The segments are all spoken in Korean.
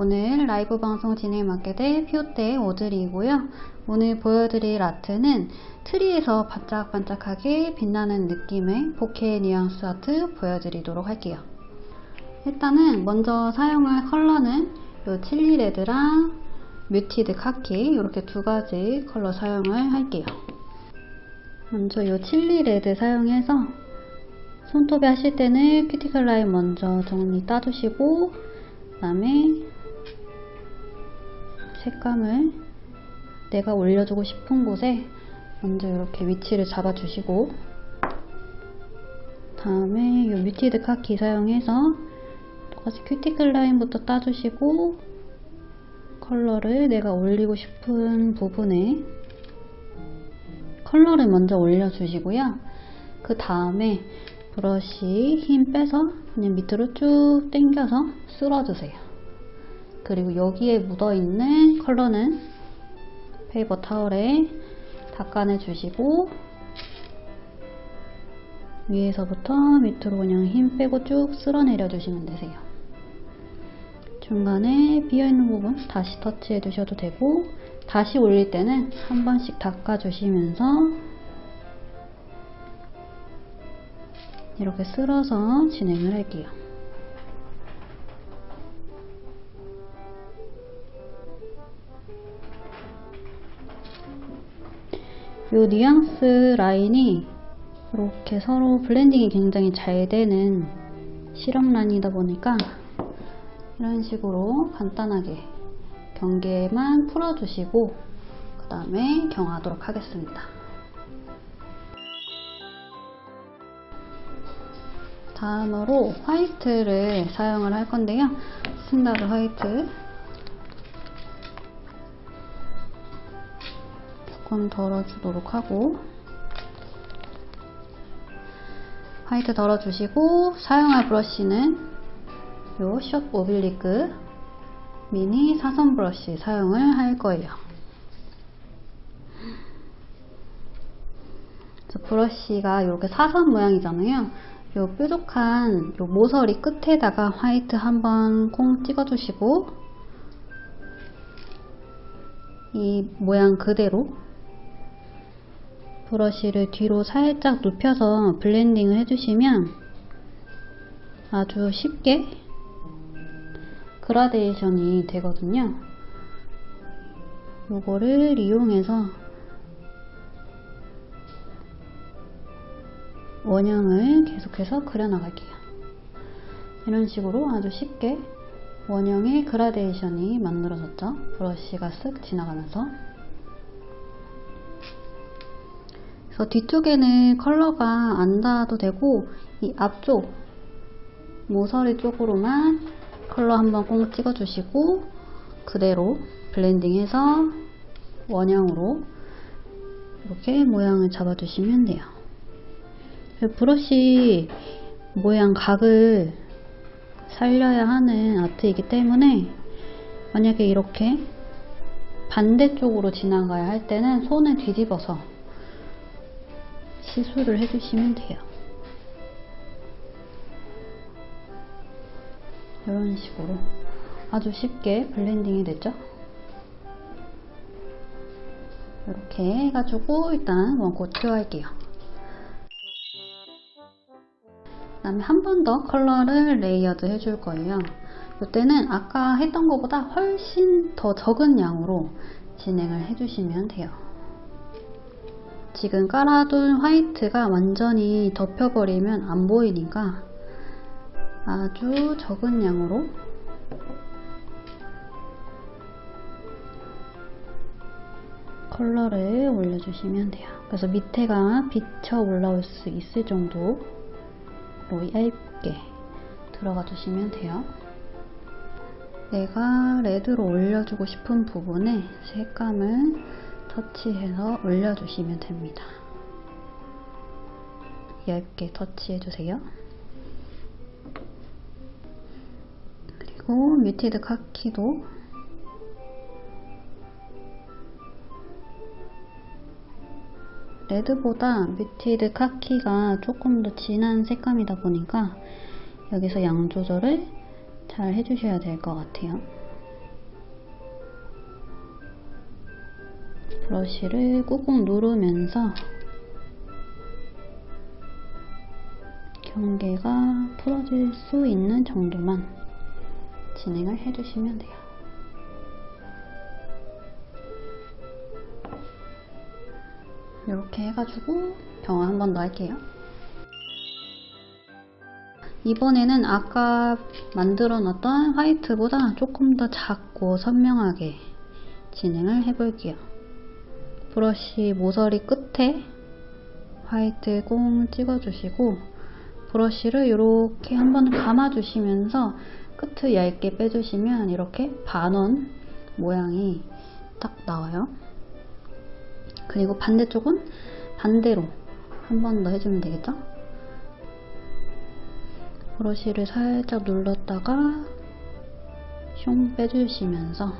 오늘 라이브 방송 진행 맡게 될 피오테 오드리이고요. 오늘 보여드릴 아트는 트리에서 반짝반짝하게 빛나는 느낌의 bokeh 뉘앙스 아트 보여드리도록 할게요. 일단은 먼저 사용할 컬러는 이 chili red랑 muted khaki 이렇게 두 가지 컬러 사용을 할게요. 먼저 이 chili red 사용해서 손톱에 하실 때는 큐티클 라인 먼저 정리 따주시고 그 다음에 색감을 내가 올려주고 싶은 곳에 먼저 이렇게 위치를 잡아주시고 다음에 이 muted khaki 사용해서 똑같이 큐티클 라인부터 따주시고 컬러를 내가 올리고 싶은 부분에 컬러를 먼저 올려주시고요. 그 다음에 브러쉬 힘 빼서 그냥 밑으로 쭉 당겨서 쓸어주세요. 그리고 여기에 묻어있는 컬러는 페이퍼 타월에 닦아내 주시고 위에서부터 밑으로 그냥 힘 빼고 쭉 쓸어내려 주시면 되세요. 중간에 비어있는 부분 다시 터치해 주셔도 되고 다시 올릴 때는 한 번씩 닦아주시면서 이렇게 쓸어서 진행을 할게요. 이 뉘앙스 라인이 이렇게 서로 블렌딩이 굉장히 잘 되는 시럽 라인이다 보니까 이런 식으로 간단하게 경계만 풀어주시고 그 다음에 경화하도록 하겠습니다. 다음으로 화이트를 사용을 할 건데요. standard white 조금 덜어주도록 하고 화이트 덜어주시고 사용할 브러쉬는 요 short oblique mini 사선 브러쉬 사용을 할 거예요. 브러쉬가 이렇게 사선 모양이잖아요. 요 뾰족한 요 모서리 끝에다가 화이트 한번 콩 찍어주시고 이 모양 그대로 브러쉬를 뒤로 살짝 눕혀서 블렌딩을 해주시면 아주 쉽게 그라데이션이 되거든요. 요거를 이용해서 원형을 계속해서 그려나갈게요. 이런 식으로 아주 쉽게 원형의 그라데이션이 만들어졌죠. 브러쉬가 쓱 지나가면서 그래서 뒤쪽에는 컬러가 안 닿아도 되고 이 앞쪽 모서리 쪽으로만 컬러 한번 꼭 찍어주시고 그대로 블렌딩해서 원형으로 이렇게 모양을 잡아주시면 돼요. 브러쉬 모양 각을 살려야 하는 아트이기 때문에 만약에 이렇게 반대쪽으로 지나가야 할 때는 손을 뒤집어서 시술을 해주시면 돼요. 이런 식으로 아주 쉽게 블렌딩이 됐죠? 이렇게 해가지고 일단 one coat cure할게요. 그 다음에 한 번 더 컬러를 레이어드 해줄 거예요. 이때는 아까 했던 것보다 훨씬 더 적은 양으로 진행을 해주시면 돼요. 지금 깔아둔 화이트가 완전히 덮여버리면 안 보이니까 아주 적은 양으로 컬러를 올려주시면 돼요. 그래서 밑에가 비쳐 올라올 수 있을 정도로 얇게 들어가 주시면 돼요. 내가 레드로 올려주고 싶은 부분에 색감을 터치해서 올려주시면 됩니다. 얇게 터치해주세요. 그리고 muted khaki도 레드보다 muted khaki가 조금 더 진한 색감이다 보니까 여기서 양 조절을 잘 해주셔야 될 것 같아요. 브러쉬를 꾹꾹 누르면서 경계가 풀어질 수 있는 정도만 진행을 해주시면 돼요. 이렇게 해가지고 경화 한 번 더 할게요. 이번에는 아까 만들어 놨던 화이트보다 조금 더 작고 선명하게 진행을 해볼게요. 브러쉬 모서리 끝에 화이트 꽁 찍어주시고 브러쉬를 이렇게 한번 감아주시면서 끝을 얇게 빼주시면 이렇게 반원 모양이 딱 나와요. 그리고 반대쪽은 반대로 한 번 더 해주면 되겠죠? 브러쉬를 살짝 눌렀다가 숑 빼주시면서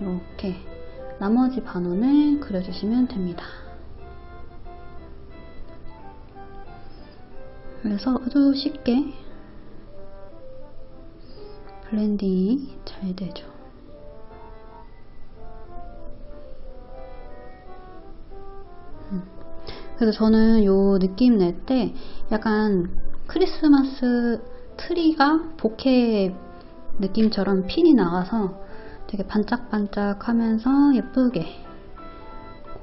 이렇게 나머지 반원을 그려주시면 됩니다. 그래서 아주 쉽게 블렌딩이 잘 되죠. 음. 그래서 저는 요 느낌 낼 때 약간 크리스마스 트리가 보케 느낌처럼 핀이 나가서 되게 반짝반짝 하면서 예쁘게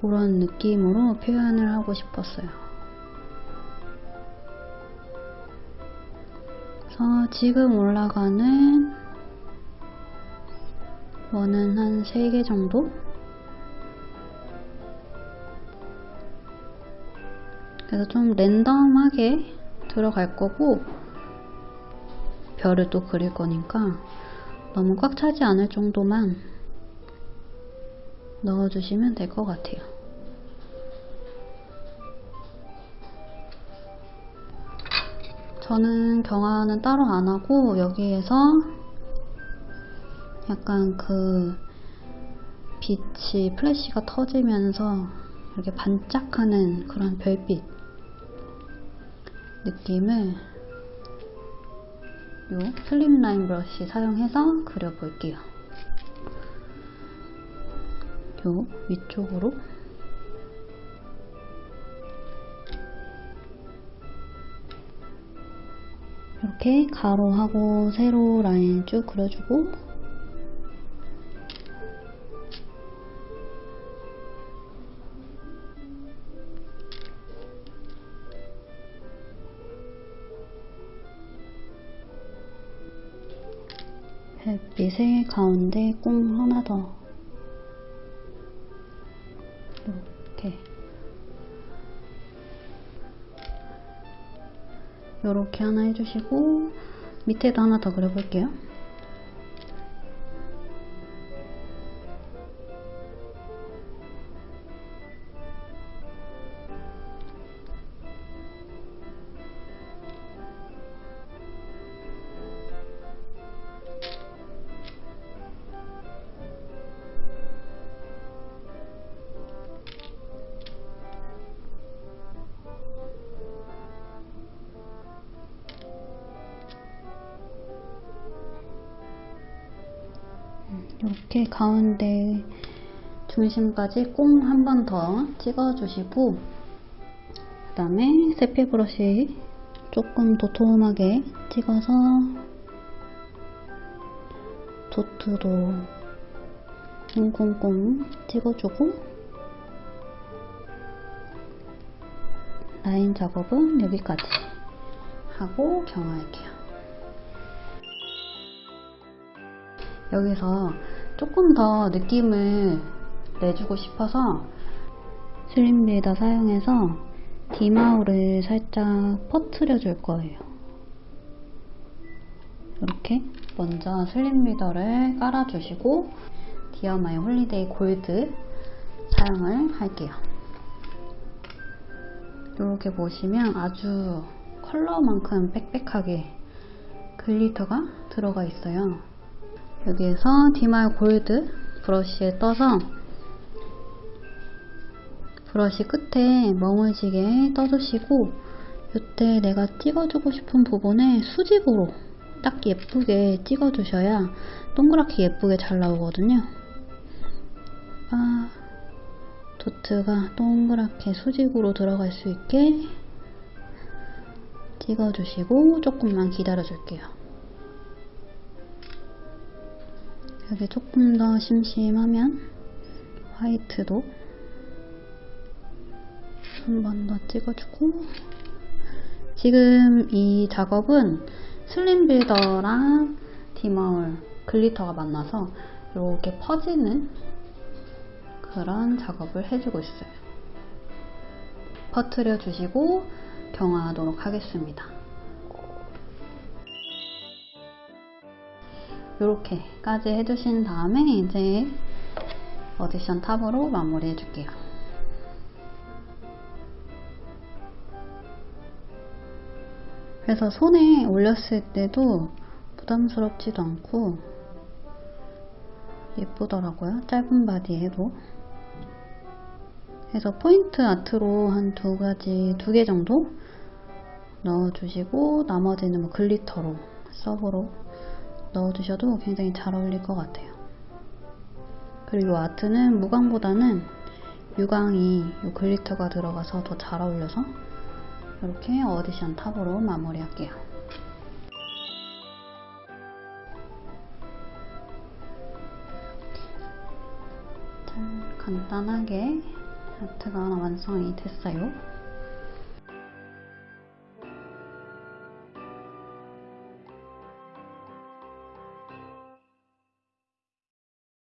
그런 느낌으로 표현을 하고 싶었어요. 그래서 지금 올라가는 원은 한 3개 정도? 그래서 좀 랜덤하게 들어갈 거고 별을 또 그릴 거니까 너무 꽉 차지 않을 정도만 넣어주시면 될 것 같아요. 저는 경화는 따로 안 하고 여기에서 약간 그 빛이 플래시가 터지면서 이렇게 반짝하는 그런 별빛 느낌을 요 슬림라인 브러쉬 사용해서 그려볼게요. 요 위쪽으로 이렇게 가로하고 세로 라인 쭉 그려주고 별빛의 가운데 꽁 하나 더 이렇게 이렇게 하나 해주시고 밑에도 하나 더 그려볼게요. 이렇게 가운데 중심까지 꽁 한 번 더 찍어주시고 그 다음에 세필 브러쉬 조금 도톰하게 찍어서 도트도 꽁꽁꽁 찍어주고 라인 작업은 여기까지 하고 경화할게요. 여기서 조금 더 느낌을 내주고 싶어서 슬림 리더 사용해서 디마우를 살짝 퍼트려 줄 거예요. 이렇게 먼저 슬림 리더를 깔아주시고 Dear My Holiday Gold 사용을 할게요. 이렇게 보시면 아주 컬러만큼 빽빽하게 glitter가 들어가 있어요. 여기에서 디마이 골드 브러쉬에 떠서 브러쉬 끝에 망울지게 떠주시고 이때 내가 찍어주고 싶은 부분에 수직으로 딱 예쁘게 찍어주셔야 동그랗게 예쁘게 잘 나오거든요. 도트가 동그랗게 수직으로 들어갈 수 있게 찍어주시고 조금만 기다려줄게요. 여기 조금 더 심심하면 화이트도 한 번 더 찍어주고 지금 이 작업은 슬림 빌더랑 디마울 글리터가 만나서 이렇게 퍼지는 그런 작업을 해주고 있어요. 퍼트려 주시고 경화하도록 하겠습니다. 이렇게까지 해주신 다음에 이제 어디션 탑으로 마무리 해줄게요. 그래서 손에 올렸을 때도 부담스럽지도 않고 예쁘더라고요. 짧은 바디에도. 그래서 포인트 아트로 한 두 가지, 두 개 정도 넣어주시고 나머지는 뭐 glitter로, 서브로 넣어주셔도 굉장히 잘 어울릴 것 같아요. 그리고 아트는 무광보다는 유광이 이 glitter가 들어가서 더 잘 어울려서 이렇게 addition top으로 마무리할게요. 짠, 간단하게 아트가 완성이 됐어요.